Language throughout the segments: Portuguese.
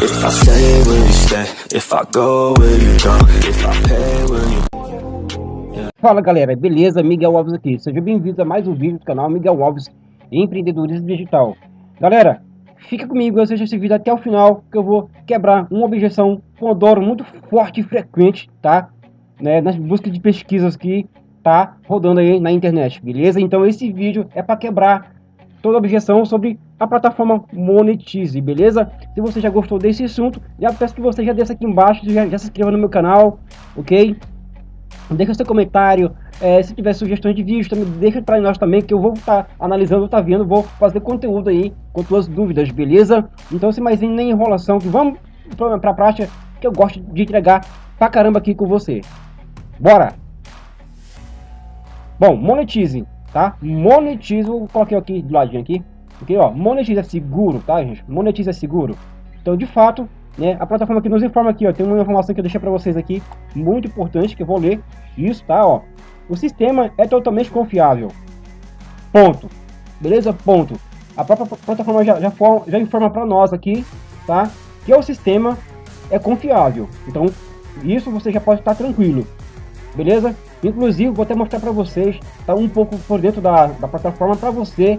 If I stay, will you stay? If I go, will you go? If I pay, will you... Fala galera, beleza? Miguel Alves aqui. Seja bem-vindo a mais um vídeo do canal Miguel Alves Empreendedorismo Digital. Galera, fica comigo, assista esse vídeo até o final, que eu vou quebrar uma objeção Pomodoro muito forte e frequente, tá? Né, nas buscas de pesquisas que tá rodando aí na internet, beleza? Então esse vídeo é para quebrar toda objeção sobre a plataforma Monetize, beleza? Se você já gostou desse assunto, já peço que você já desça aqui embaixo, já, já se inscreva no meu canal, ok? Deixa seu comentário, é, se tiver sugestões de vídeos, também deixa para nós também, que eu vou estar tá analisando, tá vendo, vou fazer conteúdo aí com suas dúvidas, beleza? Então, sem mais nem enrolação, vamos para a prática, que eu gosto de entregar pra caramba aqui com você. Bora! Bom, monetize, tá? Monetize, eu coloquei aqui do ladinho aqui, ok? Ó, monetize é seguro, tá, gente? Monetize é seguro. Então, de fato, né, a plataforma que nos informa aqui, ó, tem uma informação que eu deixei para vocês aqui, muito importante, que eu vou ler isso, tá, ó. O sistema é totalmente confiável. Ponto. Beleza? Ponto. A própria plataforma já, já, for, já informa para nós aqui, tá? Que o sistema é confiável. Então, isso você já pode estar tranquilo. Beleza? Inclusive, vou até mostrar para vocês, tá um pouco por dentro da, da plataforma para você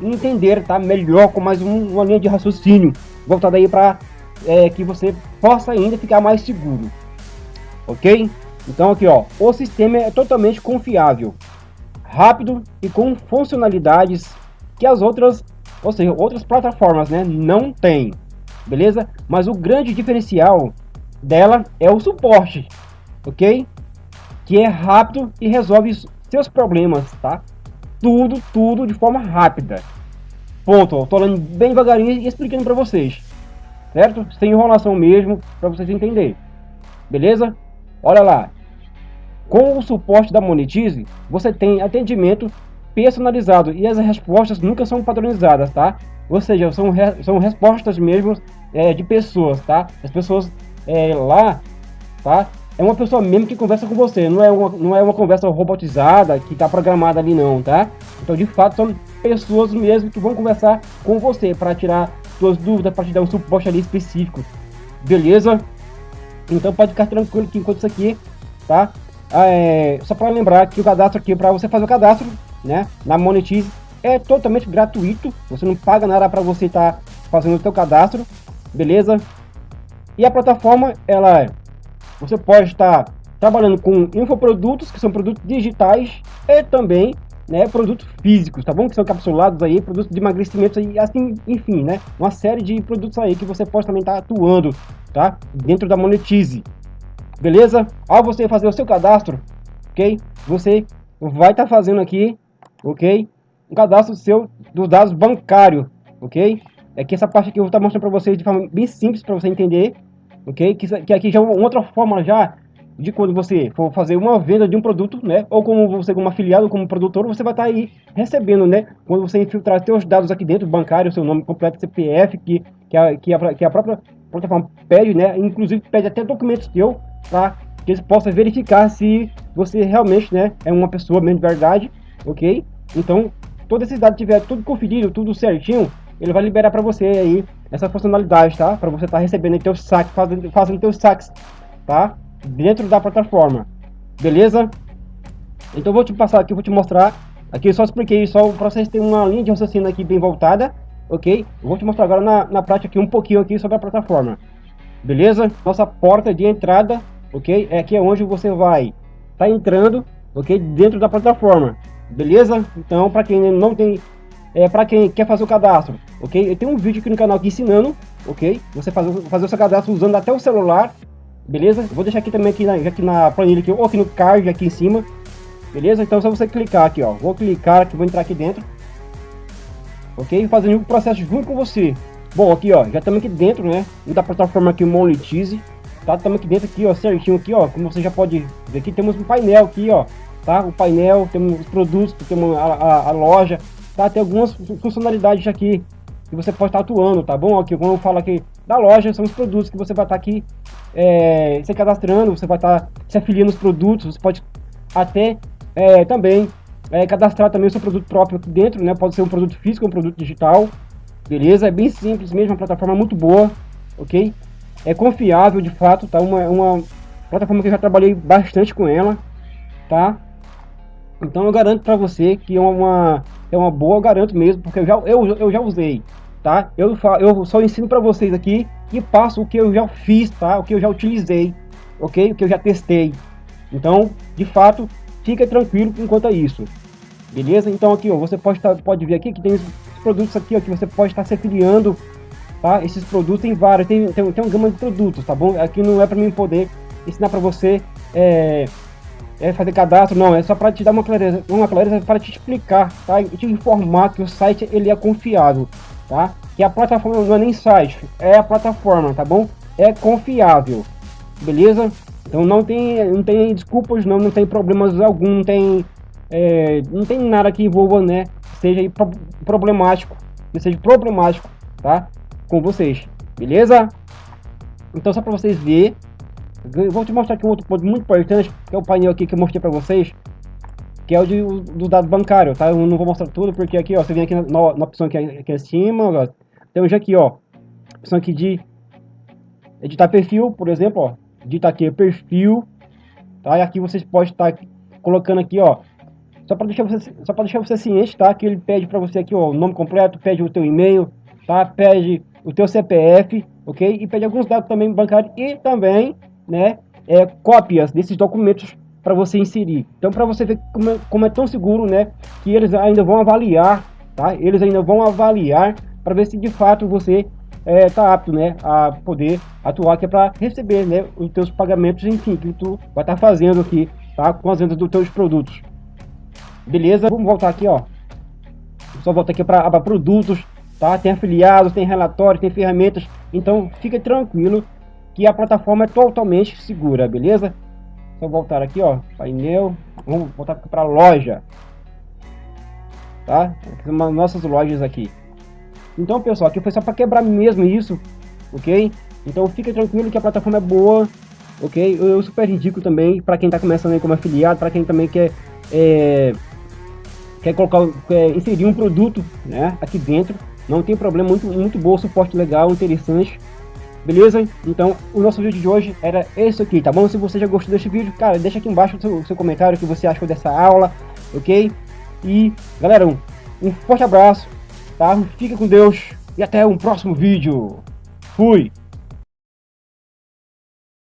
entender, tá? Melhor com mais um, uma linha de raciocínio voltada aí para é, que você possa ainda ficar mais seguro, ok? Então aqui, ó, o sistema é totalmente confiável, rápido e com funcionalidades que as outras, ou seja, outras plataformas, né, não tem, beleza? Mas o grande diferencial dela é o suporte, ok? Que é rápido e resolve seus problemas, tá? Tudo, tudo de forma rápida. Ponto. Tô falando bem devagarinho e explicando para vocês. Certo? Sem enrolação mesmo, para vocês entenderem. Beleza? Olha lá. Com o suporte da Monetize, você tem atendimento personalizado e as respostas nunca são padronizadas, tá? Ou seja, são, re são respostas mesmo é, de pessoas, tá? As pessoas é, lá, tá? É uma pessoa mesmo que conversa com você, não é uma, não é uma conversa robotizada que está programada ali não, tá? Então de fato são pessoas mesmo que vão conversar com você para tirar suas dúvidas, para te dar um suporte ali específico, beleza? Então pode ficar tranquilo que enquanto isso aqui, tá? Ah, é, só para lembrar que o cadastro aqui, para você fazer o cadastro, né, na Monetize, é totalmente gratuito, você não paga nada para você estar tá fazendo o seu cadastro, beleza? E a plataforma, ela é você pode estar trabalhando com infoprodutos, que são produtos digitais, e também né, produtos físicos, tá bom? Que são capsulados aí, produtos de emagrecimento e assim, enfim, né? Uma série de produtos aí que você pode também estar atuando, tá? Dentro da Monetize, beleza? Ao você fazer o seu cadastro, ok? Você vai estar fazendo aqui, ok? Um cadastro seu dos dados bancários, ok? É que essa parte aqui eu vou estar mostrando para vocês de forma bem simples para você entender, ok? Que, que aqui já é uma outra forma já de quando você for fazer uma venda de um produto, né? Ou como você como afiliado, como produtor, você vai estar tá aí recebendo, né? Quando você infiltrar seus dados aqui dentro, bancário, seu nome completo, CPF, que, que, a, que, a, que a própria plataforma pede, né? Inclusive pede até documentos seu, tá? Que eles possam verificar se você realmente, né? É uma pessoa mesmo de verdade, ok? Então, todos esses dados tiver tudo conferido, tudo certinho, ele vai liberar para você aí essa funcionalidade, tá? Para você estar tá recebendo teu saque, fazendo, fazendo teus saques, tá? Dentro da plataforma, beleza? Então vou te passar aqui, vou te mostrar. Aqui só expliquei só para vocês terem uma linha de raciocínio aqui bem voltada, ok? Vou te mostrar agora na, na prática aqui um pouquinho aqui sobre a plataforma, beleza? Nossa porta de entrada, ok? É aqui onde você vai tá entrando, ok? Dentro da plataforma, beleza? Então para quem não tem é, para quem quer fazer o cadastro, ok? Eu tenho um vídeo aqui no canal aqui ensinando, ok? Você fazer, fazer o seu cadastro usando até o celular, beleza? Vou deixar aqui também aqui na, aqui na planilha aqui, ou aqui no card aqui em cima, beleza? Então é só você clicar aqui, ó. Vou clicar aqui, vou entrar aqui dentro, ok? Fazendo o processo junto com você. Bom, aqui ó, já estamos aqui dentro, né? Da plataforma aqui Monetize, tá? Estamos aqui dentro aqui, ó, certinho aqui, ó. Como você já pode ver aqui, temos um painel aqui, ó, tá? O painel, temos os produtos, temos a, a, a loja, tá? Tem algumas funcionalidades aqui que você pode estar atuando, tá bom? Aqui, como eu falo aqui da loja, são os produtos que você vai estar aqui é, se cadastrando, você vai estar se afiliando os produtos, você pode até é, também é, cadastrar também o seu produto próprio aqui dentro, né? Pode ser um produto físico um produto digital, beleza? É bem simples mesmo, uma plataforma muito boa, ok? É confiável de fato, tá? Uma, uma plataforma que eu já trabalhei bastante com ela, tá? Então eu garanto para você que é uma, é uma boa, eu garanto mesmo, porque eu já, eu, eu já usei, tá? Eu, eu só ensino para vocês aqui e passo o que eu já fiz, tá? O que eu já utilizei, ok? O que eu já testei. Então, de fato, fica tranquilo enquanto isso. Beleza? Então aqui, ó, você pode, tá, pode ver aqui que tem os produtos aqui, ó, que você pode estar se afiliando, tá? Esses produtos tem vários, tem, tem, tem uma gama de produtos, tá bom? Aqui não é para mim poder ensinar para você é, é fazer cadastro, não, é só para te dar uma clareza, uma clareza para te explicar, tá? E te informar que o site ele é confiável, tá? Que a plataforma não é nem site, é a plataforma, tá bom? É confiável, beleza? Então não tem, não tem desculpas, não, não tem problemas algum, não tem, é, não tem nada que envolva, né? Seja problemático, que seja problemático, tá? Com vocês, beleza? Então só para vocês verem vou te mostrar aqui um outro ponto muito importante, que é o painel aqui que eu mostrei para vocês, que é o de, do dado bancário, tá? Eu não vou mostrar tudo, porque aqui, ó, você vem aqui na, na opção aqui, aqui acima, ó, temos aqui, ó, opção aqui de editar perfil, por exemplo, ó, editar aqui perfil, tá? E aqui vocês podem estar colocando aqui, ó, só para deixar você, só para deixar você ciente, tá? Que ele pede para você aqui, ó, o nome completo, pede o teu e-mail, tá? Pede o teu CPF, ok? E pede alguns dados também bancários e também né, é, cópias desses documentos para você inserir. Então, para você ver como é, como é, tão seguro, né, que eles ainda vão avaliar, tá? Eles ainda vão avaliar para ver se de fato você está é, tá apto, né, a poder atuar, que é para receber, né, os teus pagamentos, enfim, que tu vai estar tá fazendo aqui, tá, com as vendas dos teus produtos. Beleza? Vamos voltar aqui, ó. Só voltar aqui para produtos, tá? Tem afiliados, tem relatórios, tem ferramentas. Então, fica tranquilo que a plataforma é totalmente segura, beleza? Só voltar aqui, ó, painel, vamos voltar para a loja, tá? Nossas lojas aqui. Então, pessoal, aqui foi só para quebrar mesmo isso, ok? Então, fica tranquilo que a plataforma é boa, ok? Eu, eu super indico também para quem está começando aí como afiliado, para quem também quer é, quer colocar, quer inserir um produto, né, aqui dentro. Não tem problema, muito muito bom, suporte legal, interessante. Beleza? Então, o nosso vídeo de hoje era esse aqui, tá bom? Se você já gostou desse vídeo, cara, deixa aqui embaixo o seu, seu comentário o que você achou dessa aula, ok? E, galera, um, um forte abraço, tá? Fica com Deus e até um próximo vídeo. Fui!